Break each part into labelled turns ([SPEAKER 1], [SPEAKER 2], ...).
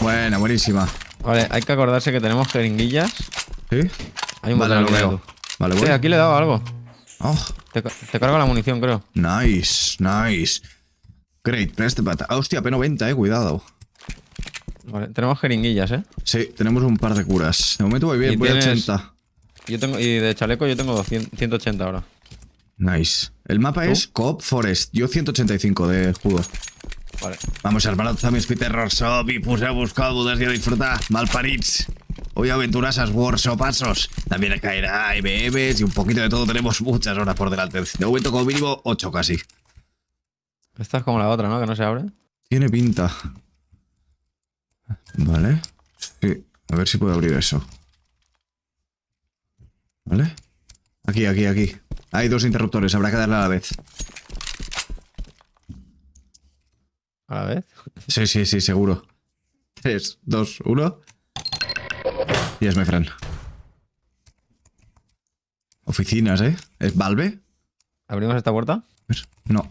[SPEAKER 1] Buena, buenísima.
[SPEAKER 2] Vale, hay que acordarse que tenemos jeringuillas.
[SPEAKER 1] ¿Sí?
[SPEAKER 2] Hay un
[SPEAKER 1] Vale, lo veo. Vale,
[SPEAKER 2] Sí,
[SPEAKER 1] bueno.
[SPEAKER 2] aquí le he dado algo.
[SPEAKER 1] Oh,
[SPEAKER 2] Te, te cargo la munición, creo.
[SPEAKER 1] nice, nice. Great, press the button. Ah, hostia, P90, eh, cuidado.
[SPEAKER 2] Vale, tenemos jeringuillas, ¿eh?
[SPEAKER 1] Sí, tenemos un par de curas. De momento voy bien,
[SPEAKER 2] Y
[SPEAKER 1] voy
[SPEAKER 2] tienes-
[SPEAKER 1] a 80.
[SPEAKER 2] Yo tengo, y de chaleco yo tengo 200 180 ahora.
[SPEAKER 1] Nice. El mapa
[SPEAKER 2] ¿Tú?
[SPEAKER 1] es Coop Forest. Yo 185 de escudo.
[SPEAKER 2] Vale.
[SPEAKER 1] Vamos, hermanos, també és Peter i poseu-vos còmodes i a disfrutar, malparits. Hoy aventuras Warsopazos. También caerá IBMs y un poquito de todo. Tenemos muchas horas por delante. De momento, como mínimo, 8 casi.
[SPEAKER 2] Esta es como la otra, ¿no? Que no se abre.
[SPEAKER 1] Tiene pinta. Vale. Sí. A ver si puedo abrir eso. ¿Vale? Aquí, aquí, aquí. Hay dos interruptores. Habrá que darle a la vez.
[SPEAKER 2] A la vez.
[SPEAKER 1] Sí, sí, sí, seguro. 3, 2, 1. Yes, my friend. Oficinas, ¿eh? ¿Es Valve?
[SPEAKER 2] ¿Abrimos esta puerta?
[SPEAKER 1] No.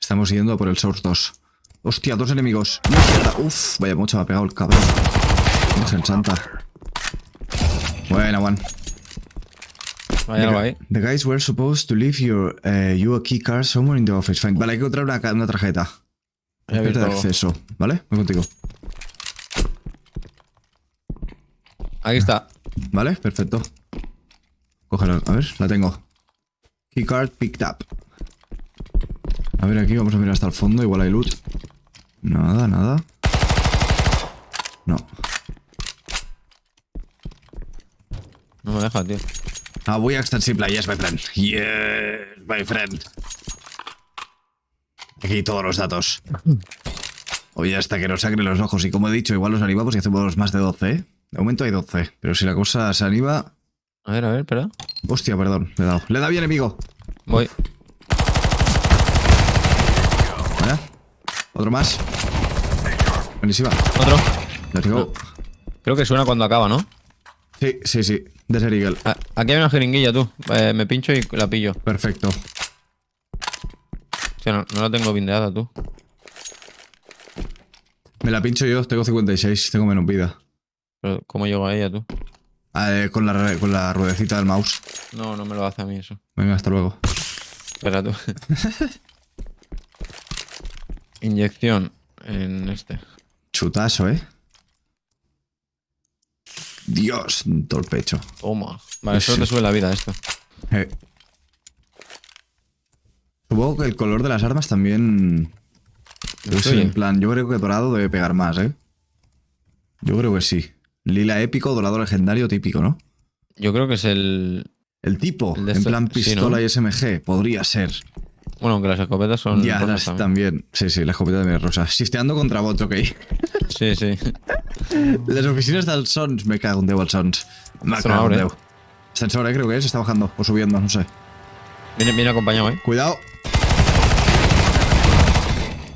[SPEAKER 1] Estamos yendo por el Source 2. Hostia, dos enemigos. Uf, vaya mucho me ha pegado el cabrón. Virgen santa. Buena, one.
[SPEAKER 2] Vaya algo ahí.
[SPEAKER 1] The guys were supposed to leave your, uh, you a key card somewhere in the office. Fine. Vale, hay que encontrar una, una tarjeta. Tarjeta de acceso. ¿Vale? Voy contigo.
[SPEAKER 2] Aquí está.
[SPEAKER 1] Vale, perfecto. Cógela, a ver, la tengo. Keycard picked up. A ver, aquí vamos a mirar hasta el fondo, igual hay loot. Nada, nada. No.
[SPEAKER 2] No me deja, tío.
[SPEAKER 1] Ah, voy a extensible, yes, my friend. Yes, my friend. Aquí todos los datos. Oye, hasta que nos sangren los ojos. Y como he dicho, igual los animamos y hacemos más de 12, ¿eh? De momento hay 12. Pero si la cosa se anima...
[SPEAKER 2] A ver, a ver, espera.
[SPEAKER 1] Hostia, perdón, le he dado. Le da bien, enemigo.
[SPEAKER 2] Voy.
[SPEAKER 1] Vaya. Otro más. Buenísima.
[SPEAKER 2] Otro. Creo que suena cuando acaba, ¿no?
[SPEAKER 1] Sí, sí, sí. Desert Eagle.
[SPEAKER 2] Ah, Aquí hay una jeringuilla, tú. Eh, me pincho y la pillo.
[SPEAKER 1] Perfecto.
[SPEAKER 2] O sea, no, no la tengo bindeada, tú.
[SPEAKER 1] Me la pincho yo. Tengo 56. Tengo menos vida.
[SPEAKER 2] Pero, ¿cómo llego a ella, tú?
[SPEAKER 1] Ah, eh, con, la, con la ruedecita del mouse.
[SPEAKER 2] No, no me lo hace a mí eso.
[SPEAKER 1] Venga, hasta luego.
[SPEAKER 2] Espera, tú. Inyección en este.
[SPEAKER 1] Chutazo, ¿eh? Dios, todo el pecho.
[SPEAKER 2] Toma. Vale,
[SPEAKER 1] Sí.
[SPEAKER 2] solo te sube la vida esto.
[SPEAKER 1] Eh. Supongo que el color de las armas también...
[SPEAKER 2] Influye.
[SPEAKER 1] en plan, yo creo que dorado debe pegar más, ¿eh? Yo creo que sí. Lila épico, dorado legendario típico, ¿no?
[SPEAKER 2] Yo creo que es el.
[SPEAKER 1] El tipo,
[SPEAKER 2] El de
[SPEAKER 1] en plan
[SPEAKER 2] sí,
[SPEAKER 1] pistola
[SPEAKER 2] ¿no?
[SPEAKER 1] y SMG, podría ser.
[SPEAKER 2] Bueno, aunque las escopetas son.
[SPEAKER 1] Ya, las
[SPEAKER 2] también.
[SPEAKER 1] también. Sí, sí, la escopeta también es rosa. Sisteando contra bot, ok.
[SPEAKER 2] Sí, sí.
[SPEAKER 1] Les oficines del Sons, me cago en Déu, el Sons. Me cago en. Déu. Ascensor, eh, creo que es, está bajando o subiendo, no sé.
[SPEAKER 2] Viene, viene acompañado, ¿eh?
[SPEAKER 1] Cuidado.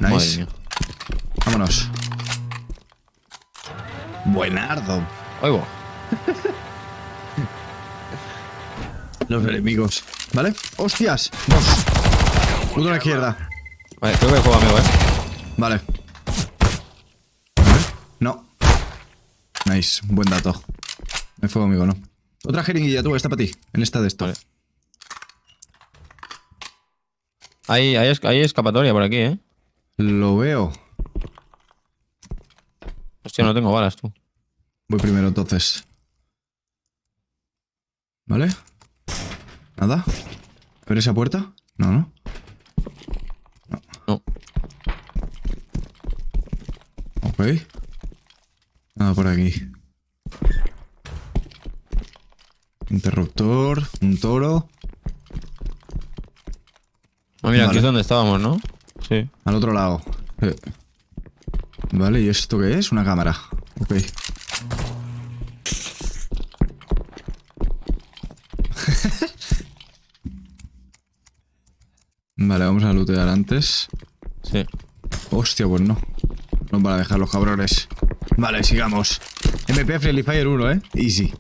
[SPEAKER 1] Nice. Vámonos. Buenardo.
[SPEAKER 2] Oigo.
[SPEAKER 1] Los enemigos. ¿Vale? ¡Hostias! Dos. Uno a la izquierda.
[SPEAKER 2] Vale, creo que juego amigo, ¿eh?
[SPEAKER 1] Vale. A ver. No. Nice. Buen dato. Me fue amigo, ¿no? Otra jeringuilla, tú, esta para ti. En esta de esto.
[SPEAKER 2] Vale. Hay, hay, hay escapatoria por aquí, ¿eh?
[SPEAKER 1] Lo veo.
[SPEAKER 2] Hostia, no tengo balas, tú.
[SPEAKER 1] Voy primero entonces. ¿Vale? ¿Nada? ¿Abre esa puerta? No, no.
[SPEAKER 2] No.
[SPEAKER 1] Ok. Nada por aquí. Interruptor, un toro.
[SPEAKER 2] Ah, mira, aquí es donde estábamos, ¿no? Sí.
[SPEAKER 1] Al otro lado. Eh. Vale, ¿y esto qué es? Una cámara. Ok. vale, vamos a lootear antes.
[SPEAKER 2] Sí.
[SPEAKER 1] Hostia, pues no. No van a dejar los cabrones. Vale, sigamos. MP Friendly Fire 1, ¿eh? Easy.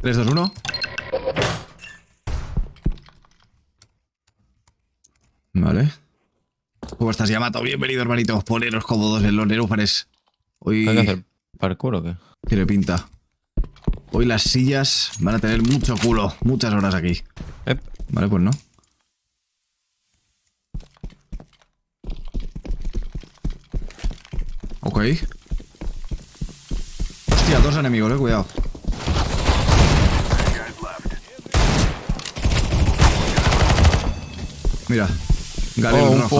[SPEAKER 1] 3, 2, 1. Vale. ¿Cómo estás, Yamato? Bienvenido, hermanito. Poneros cómodos en los nerúfares. Hoy
[SPEAKER 2] ¿Hay que hacer parkour o qué?
[SPEAKER 1] tiene pinta. Hoy las sillas van a tener mucho culo. Muchas horas aquí.
[SPEAKER 2] Ep.
[SPEAKER 1] Vale, pues no. Ok. Hostia, dos enemigos, eh, cuidado. Mira, Galil
[SPEAKER 2] Oh,
[SPEAKER 1] Rafa.